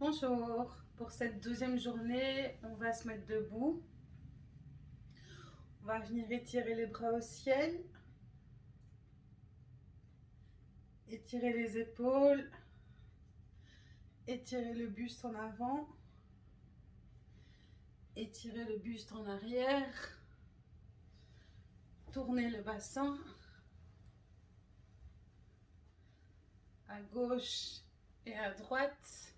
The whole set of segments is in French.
Bonjour, pour cette douzième journée, on va se mettre debout. On va venir étirer les bras au ciel. Étirer les épaules. Étirer le buste en avant. Étirer le buste en arrière. Tourner le bassin. À gauche et à droite.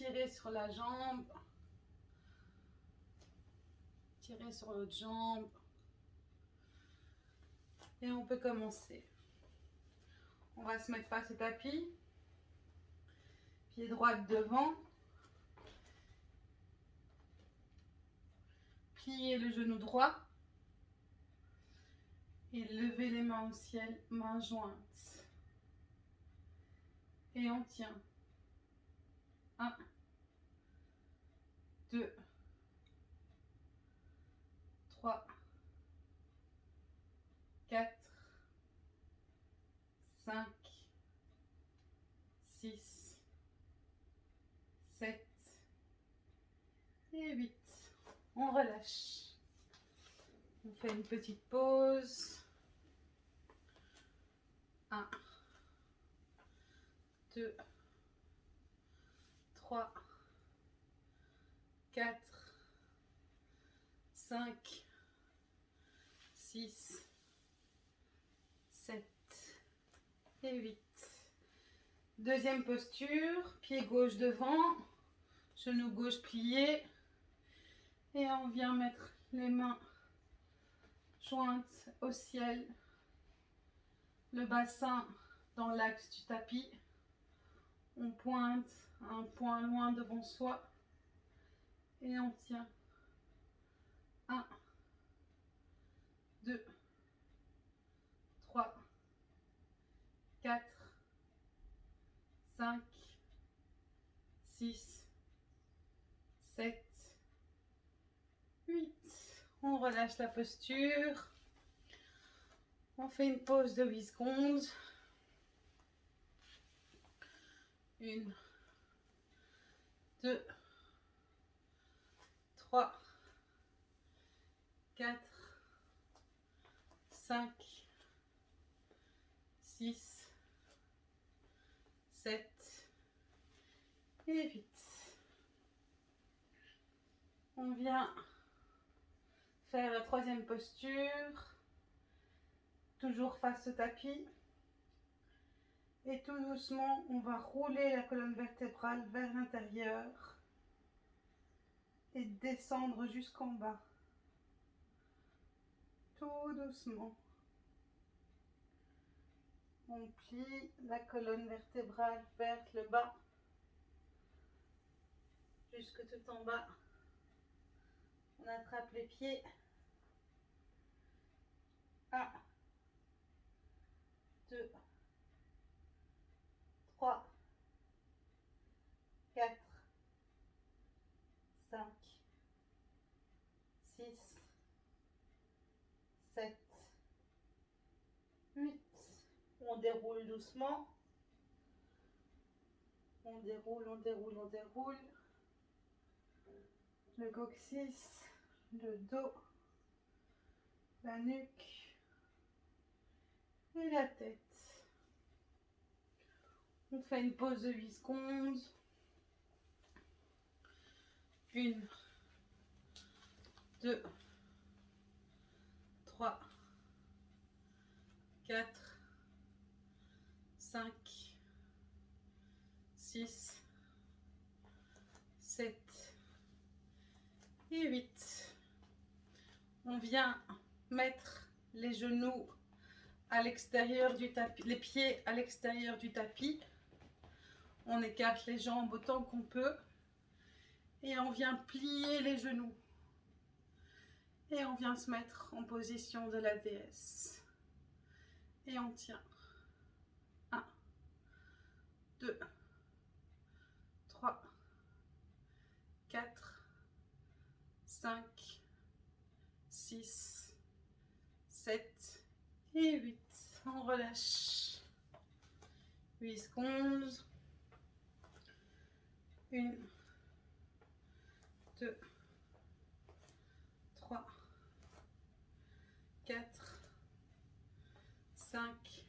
Tirer sur la jambe. Tirer sur l'autre jambe. Et on peut commencer. On va se mettre face au tapis. Pied droit devant. Plier le genou droit. Et lever les mains au ciel, mains jointes. Et on tient. 1, 2, 3, 4, 5, 6, 7 et 8. On relâche. On fait une petite pause. 1, 2, 3, 4, 5, 6, 7 et 8. Deuxième posture, pied gauche devant, genou gauche plié. Et on vient mettre les mains jointes au ciel, le bassin dans l'axe du tapis. On pointe un point loin devant soi et on tient. 1, 2, 3, 4, 5, 6, 7, 8. On relâche la posture. On fait une pause de 8 secondes. Une, deux, trois, quatre, cinq, six, sept et huit. On vient faire la troisième posture, toujours face au tapis. Et tout doucement, on va rouler la colonne vertébrale vers l'intérieur et descendre jusqu'en bas. Tout doucement. On plie la colonne vertébrale vers le bas, jusque tout en bas. On attrape les pieds. 1, 2, 3, 4, 5, 6, 7, 8. On déroule doucement. On déroule, on déroule, on déroule. Le coccyx, le dos, la nuque et la tête. On fait une pause de 8 secondes. Une, deux, trois, quatre, cinq, six, sept et huit. On vient mettre les genoux à l'extérieur du tapis, les pieds à l'extérieur du tapis. On écarte les jambes autant qu'on peut. Et on vient plier les genoux. Et on vient se mettre en position de la déesse. Et on tient. 1, 2, 3, 4, 5, 6, 7 et 8. On relâche. 8 secondes. 1, 2, 3, 4, 5,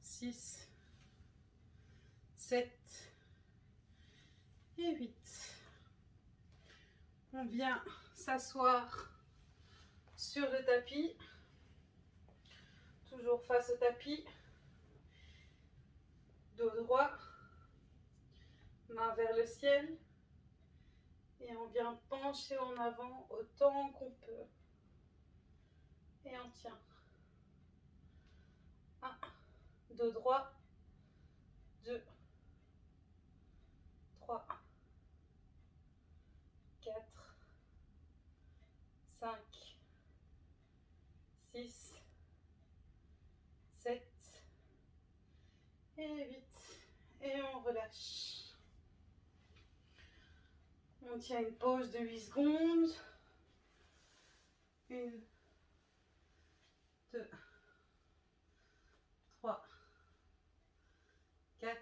6, 7 et 8. On vient s'asseoir sur le tapis, toujours face au tapis, dos droit, main vers le ciel, et on vient pencher en avant autant qu'on peut. Et on tient. 1, dos droit, 2, 3, 4, 5, 6, 7 et 8. Et on relâche. On tient une pause de 8 secondes. 1, 2, 3, 4,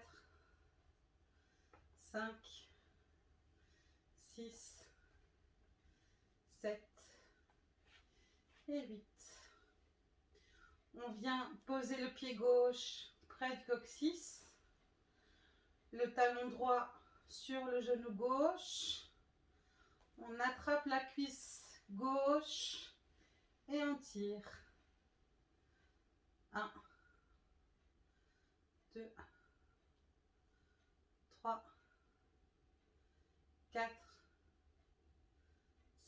5, 6, 7 et 8. On vient poser le pied gauche près du coccyx, le talon droit sur le genou gauche. On attrape la cuisse gauche et on tire. 1, 2, 3, 4,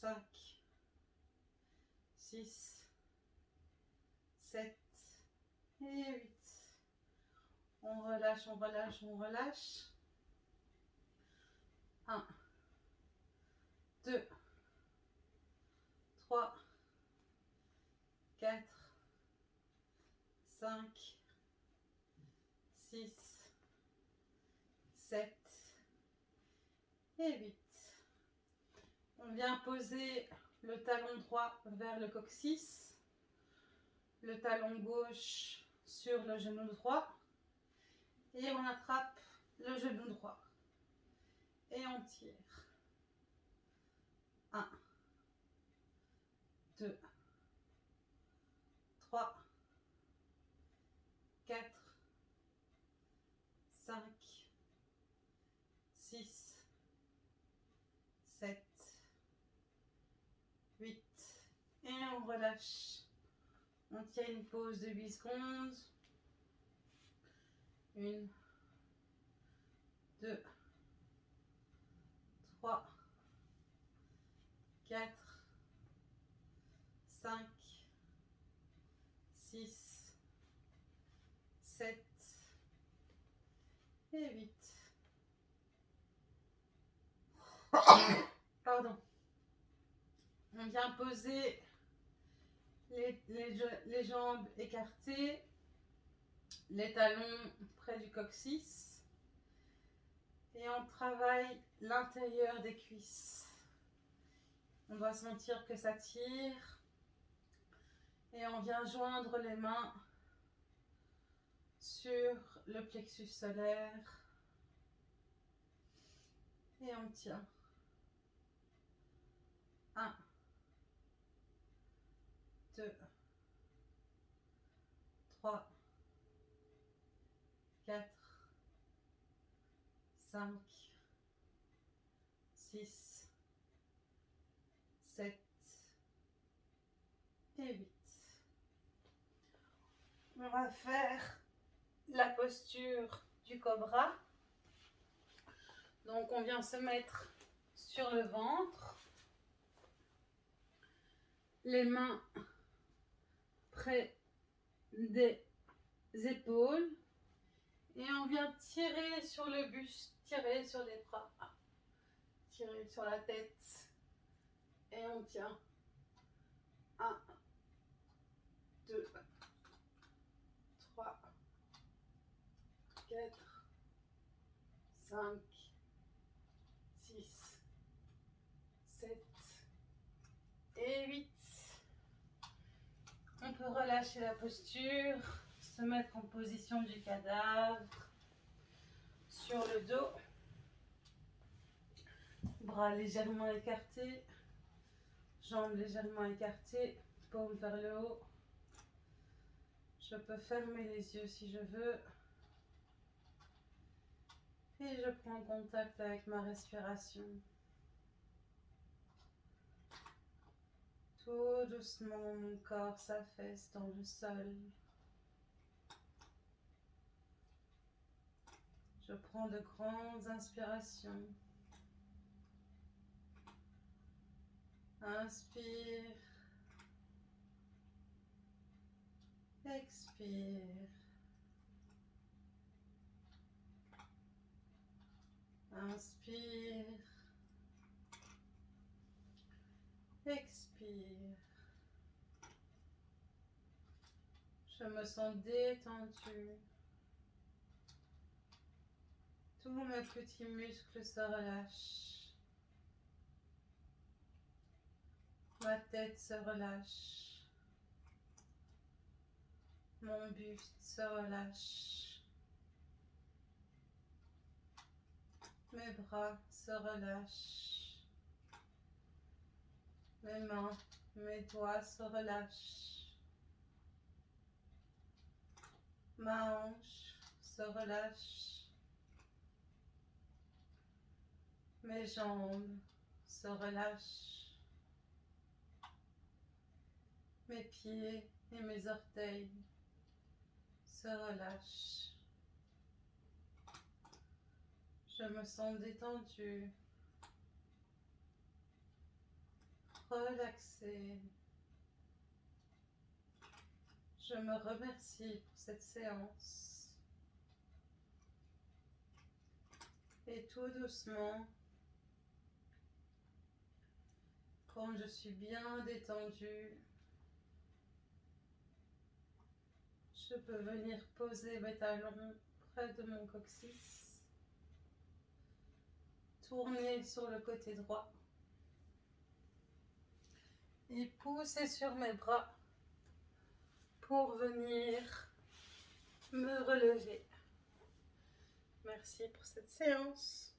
5, 6, 7 et 8. On relâche, on relâche, on relâche. 1, 2, 3, 4, 5, 6, 7 et 8. On vient poser le talon droit vers le coccyx, le talon gauche sur le genou droit et on attrape le genou droit et on tire. 1, 2, 3, 4, 5, 6, 7, 8. Et on relâche. On tient une pause de 8 secondes. 1, 2, 3, 4, 5, 6, 7 et 8. Vient poser les, les, jambes écartées, les talons près du coccyx et on travaille l'intérieur des cuisses. On doit sentir que ça tire et on vient joindre les mains sur le plexus solaire et on tient. 1, 2, 3, 4, 5, 6, 7 et 8. On va faire la posture du cobra. Donc on vient se mettre sur le ventre, les mains près des épaules et on vient tirer sur le buste, tirer sur les bras, tirer sur la tête et on tient. 1, 2, 3, 4, 5, 6, 7 et 8. On peut relâcher la posture Se mettre en position du cadavre. Sur le dos. Bras légèrement écartés. Jambes légèrement écartées. Paume vers le haut. Je peux fermer les yeux si je veux. Et je prends contact avec ma respiration. Tout doucement, mon corps s'affaisse dans le sol. Je prends de grandes inspirations. Inspire. Expire. Inspire. Expire. Je me sens détendue. Tous mes petits muscles se relâchent. Ma tête se relâche. Mon buste se relâche. Mes bras se relâchent. Mes mains, mes doigts se relâchent. Ma hanche se relâche. Mes jambes se relâchent. Mes pieds et mes orteils se relâchent. Je me sens détendue, relaxée. Je me remercie pour cette séance. Et tout doucement, quand je suis bien détendue, je peux venir poser mes talons près de mon coccyx, tourner sur le côté droit et pousser sur mes bras pour venir me relever. Merci pour cette séance.